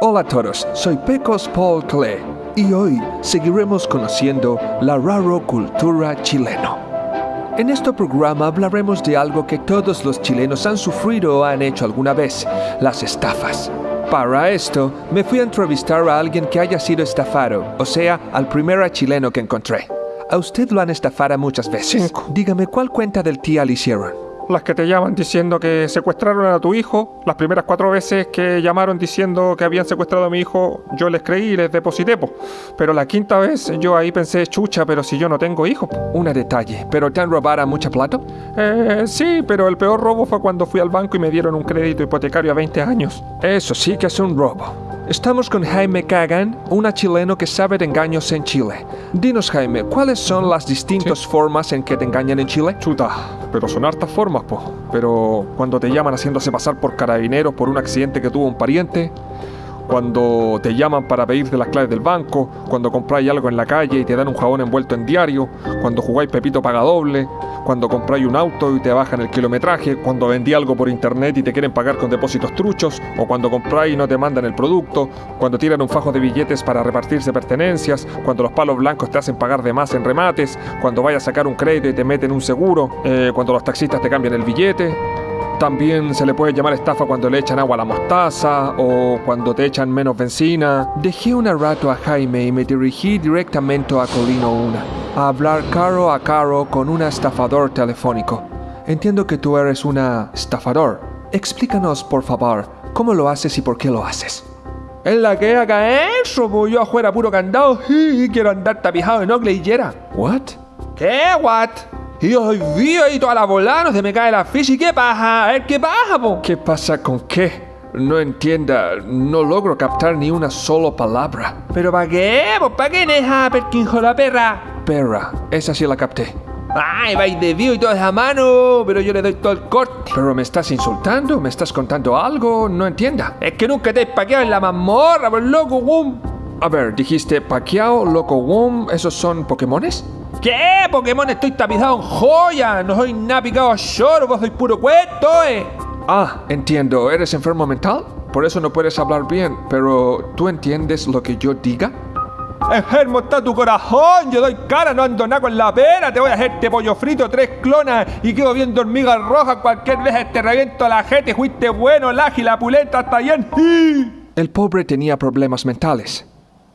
Hola a todos, soy Pecos Paul Clay y hoy seguiremos conociendo la raro cultura chileno. En este programa hablaremos de algo que todos los chilenos han sufrido o han hecho alguna vez, las estafas. Para esto, me fui a entrevistar a alguien que haya sido estafado, o sea, al primer chileno que encontré. A usted lo han estafado muchas veces. Cinco. Dígame, ¿cuál cuenta del tía le hicieron? Las que te llaman diciendo que secuestraron a tu hijo, las primeras cuatro veces que llamaron diciendo que habían secuestrado a mi hijo, yo les creí y les deposité, po. Pero la quinta vez yo ahí pensé, chucha, pero si yo no tengo hijo. po". Una detalle, ¿pero te han robado mucha plata? Eh, sí, pero el peor robo fue cuando fui al banco y me dieron un crédito hipotecario a 20 años. Eso sí que es un robo. Estamos con Jaime Kagan, una chileno que sabe de engaños en Chile. Dinos, Jaime, ¿cuáles son las distintas formas en que te engañan en Chile? Chuta, pero son hartas formas, po. Pero cuando te llaman haciéndose pasar por carabineros por un accidente que tuvo un pariente, cuando te llaman para pedirte las claves del banco, cuando compráis algo en la calle y te dan un jabón envuelto en diario, cuando jugáis Pepito paga doble, cuando compráis un auto y te bajan el kilometraje, cuando vendí algo por internet y te quieren pagar con depósitos truchos, o cuando compráis y no te mandan el producto, cuando tiran un fajo de billetes para repartirse pertenencias, cuando los palos blancos te hacen pagar de más en remates, cuando vayas a sacar un crédito y te meten un seguro, eh, cuando los taxistas te cambian el billete. También se le puede llamar estafa cuando le echan agua a la mostaza o cuando te echan menos benzina. Dejé un rato a Jaime y me dirigí directamente a Colino 1, a hablar caro a caro con un estafador telefónico. Entiendo que tú eres una estafador. Explícanos, por favor, cómo lo haces y por qué lo haces. Es la que haga eso, pues yo afuera puro candado y quiero andar tapijado en ocle y yera. ¿What? ¿Qué, what? Y yo soy vivo y toda la volada, no se me cae la ficha. ¿Y qué pasa? A ver, ¿qué pasa, po? ¿Qué pasa con qué? No entienda, no logro captar ni una sola palabra. ¿Pero para qué? Pues para qué neja, perquinjo la perra. Perra, esa sí la capté. Ay, vais de vivo y toda esa mano, pero yo le doy todo el corte. ¿Pero me estás insultando? ¿Me estás contando algo? No entienda. Es que nunca te he paqueado en la mazmorra, por loco, boom. A ver, dijiste Pacquiao, Loco Wom, ¿esos son Pokémones? ¿Qué? Pokémon, estoy tapizado en joya. No soy nada picado a lloro, vos sois puro cuento, eh. Ah, entiendo, ¿eres enfermo mental? Por eso no puedes hablar bien, pero ¿tú entiendes lo que yo diga? Enfermo está tu corazón, yo doy cara, no ando nada con la pena, te voy a hacerte pollo frito, tres clonas y quedo viendo hormigas rojas, cualquier vez te reviento la gente, fuiste bueno, ágil, la pulenta, está bien. El pobre tenía problemas mentales.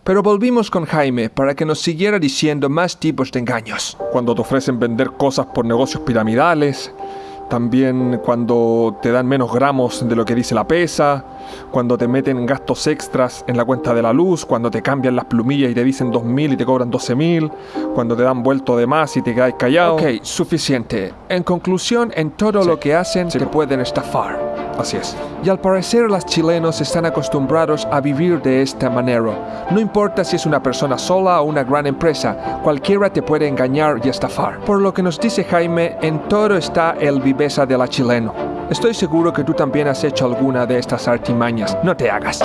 Pero volvimos con Jaime para que nos siguiera diciendo más tipos de engaños. Cuando te ofrecen vender cosas por negocios piramidales, también cuando te dan menos gramos de lo que dice la pesa, cuando te meten gastos extras en la cuenta de la luz, cuando te cambian las plumillas y te dicen 2.000 y te cobran 12.000, cuando te dan vuelto de más y te quedas callado. Ok, suficiente. En conclusión, en todo lo que hacen te pueden estafar. Así es. Y al parecer los chilenos están acostumbrados a vivir de esta manera. No importa si es una persona sola o una gran empresa, cualquiera te puede engañar y estafar. Por lo que nos dice Jaime, en todo está el viveza de la chileno. Estoy seguro que tú también has hecho alguna de estas artimañas. No te hagas.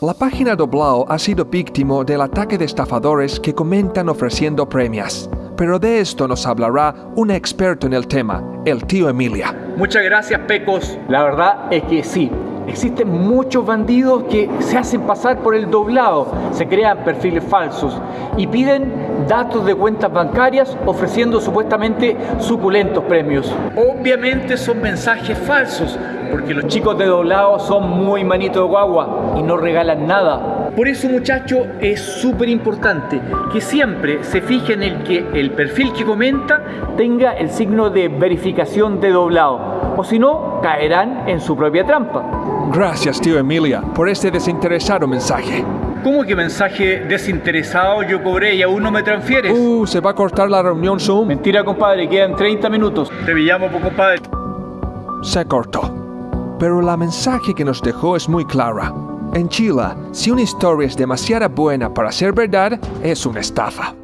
La página Doblao ha sido víctima del ataque de estafadores que comentan ofreciendo premios. Pero de esto nos hablará un experto en el tema, el tío Emilia. Muchas gracias, Pecos. La verdad es que sí. Existen muchos bandidos que se hacen pasar por el doblado, se crean perfiles falsos y piden datos de cuentas bancarias ofreciendo supuestamente suculentos premios. Obviamente son mensajes falsos, porque los chicos de doblado son muy manito de guagua y no regalan nada. Por eso, muchachos, es súper importante que siempre se fijen en que el perfil que comenta tenga el signo de verificación de doblado, o si no, caerán en su propia trampa. Gracias, tío Emilia, por este desinteresado mensaje. ¿Cómo que mensaje desinteresado yo cobré y aún no me transfieres? Uh, se va a cortar la reunión Zoom. Mentira, compadre, quedan 30 minutos. Te pillamos, compadre. Se cortó. Pero la mensaje que nos dejó es muy clara. En Chile, si una historia es demasiado buena para ser verdad, es una estafa.